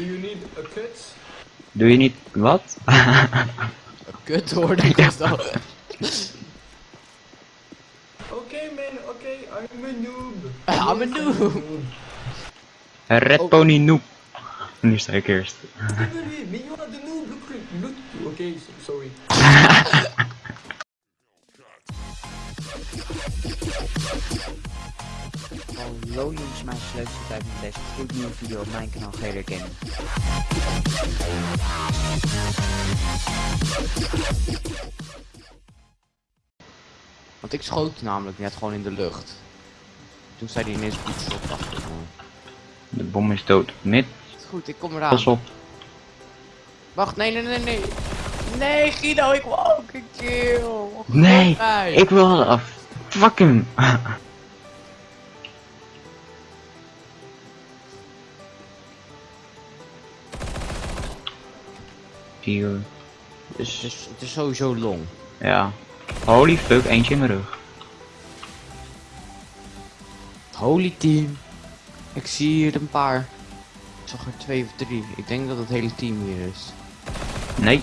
Do you need a cut? Doe je niet wat? Kut hoorde ik dat al. Okay man, okay, I'm a noob. I'm a noob. Red Oh. Pony Noep. Nu sta ik eerst. Wait, wait, Hallo jongens, mijn leukste tijd met deze gloednieuwe video op mijn kanaal GR Gaming. Want ik schoot namelijk net gewoon in de lucht. Toen zei hij ineens goed shot achter me. De bom is dood. Mid, Goed, ik kom eraan. pas op. Wacht, nee, nee, nee, nee. Nee, Guido, ik wil ook een kill. Nee, Mij. ik wil af. Fuck hem. Hier. Het Dus, is, het is sowieso long. ja. Holy fuck, eentje in mijn rug. Holy team. Ik zie hier een paar. Ik zag er twee of drie. Ik denk dat het hele team hier is. Nee.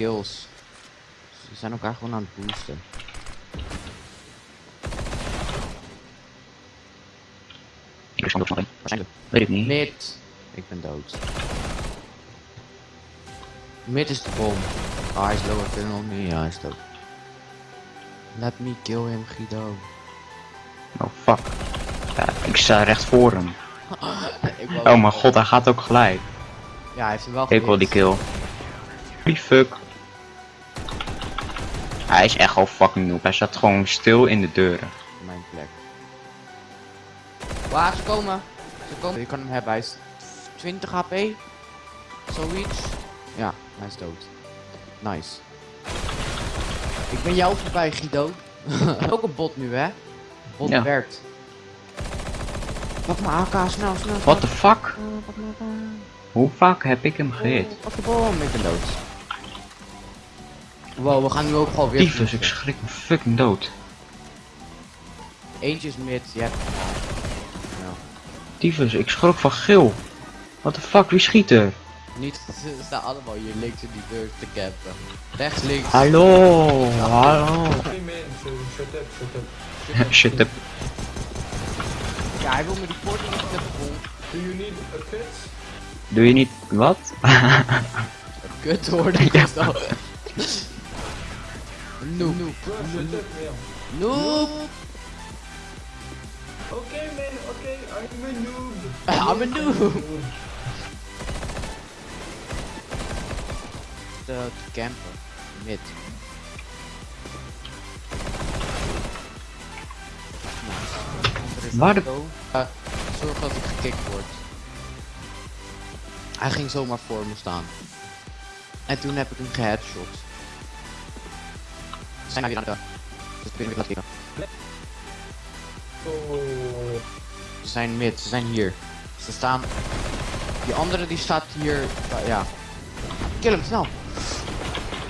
Kills. Ze zijn elkaar gewoon aan het boosten. Ik van de Waarschijnlijk. Weet ik niet. Mid. Ik ben dood. Mid is de bom. Ah, hij is lower tunnel. Nee, ja, hij is dood. Let me kill him, Guido. Oh fuck. Ja, ik sta recht voor hem. Oh mijn god, hij gaat ook gelijk. Ja, hij heeft hem wel Ik wil die kill. Holy fuck. Hij is echt al fucking noob. Hij staat gewoon stil in de deuren. Mijn plek. Waar ze komen. Ze komen. Je kan hem hebben. Hij is 20 HP. Zoiets. Ja, hij is dood. Nice. Ik ben jou voorbij, Guido. Ook een bot nu, hè? Bot Ja. werkt. Pak mijn AK, snel, snel. What the fuck? Hoe vaak heb ik hem gehit? Oh, Pak de bom, ik ben dood. Wow, we gaan nu ook gewoon weer. Tyfus, ik schrik me fucking dood. Eentje is mid, je hebt. Ja. Tyfus, ik schrok van geel. What the fuck, wie schiet er? Niet, ze staan allemaal hier links in die deur te campen. Rechts, links. Hallo, hallo. Shut up, shut up. Shut up. Ja, hij wil me die poort niet te vol. Do you need a cut? Doe je niet wat? Kut hoorde ik dat al. Noob. Bro, shut up man. Noob. Okay man, okay, I'm a noob. I'm a noob. De te campen. Mid. Nice. Waar de- Zo. Eh, zorg dat ik gekikt word. Hij ging zomaar voor me staan. En toen heb ik hem geheadshot. Ze zijn nou weer aan het... Dus ik laten kijken. Oh. Ze zijn mid, ze zijn hier. Ze staan... Die andere die staat hier... ja, ja. Kill hem, snel!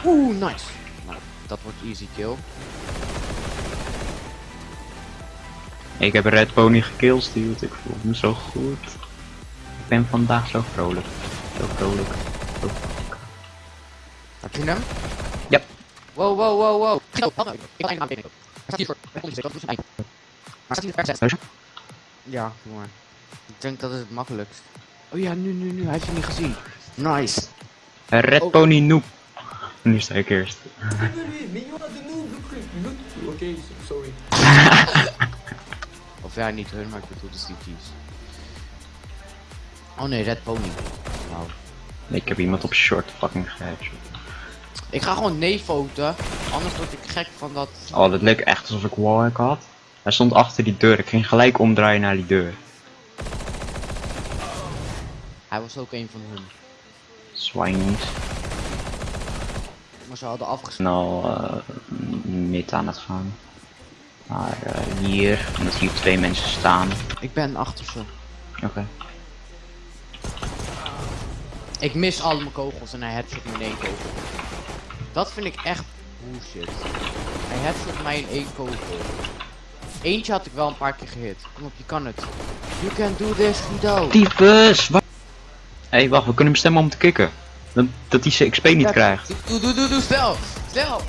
Oeh, nice. Nou, dat wordt easy kill. Ik heb Red Pony gekillsteeld, ik voel me zo goed. Ik ben vandaag zo vrolijk. Zo vrolijk. Zo vrolijk. Heb je hem? Wow, wow, wow, wow. Ik wil eigenlijk aanbieden. Hij staat hier voor. Hij komt dat is een eind. Maar staat hier ver Heus? Ja, doe maar. Ik denk dat is het makkelijkst. Oh ja, nu, nu, nu. Hij heeft je niet gezien. Nice. Red Oh. Pony Noep. Nu sta ik eerst. Noob, so- sorry. Of ja, niet hun, maar ik bedoel de CT's. Oh nee, Red Pony. Wauw. Ik heb iemand op short fucking geheadshot. Ik ga gewoon nee foten, anders word ik gek van dat... Oh, dat leek echt alsof ik wallhack had. Hij stond achter die deur. Ik ging gelijk omdraaien naar die deur. Hij was ook een van hun. Swinies. Maar ze hadden afgesloten. Nou, eh mid aan het gaan. Maar eh, hier, zie je twee mensen staan. Ik ben achter ze. Oké. Ik mis al mijn kogels en hij headshot me in één kogel. Dat vind ik echt bullshit. Hij headshot mij in één kogel. Eentje had ik wel een paar keer gehit. Kom op, je kan het. You can do this, Guido. Tyfus! Hé, hey, wacht, we kunnen hem stemmen om te kicken. Dat, dat hij zijn XP niet krijgt. Doe, doe, doe, doe, snel. Snel.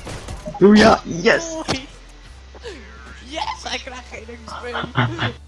Doe ja, yes! Yes, hij krijgt geen XP.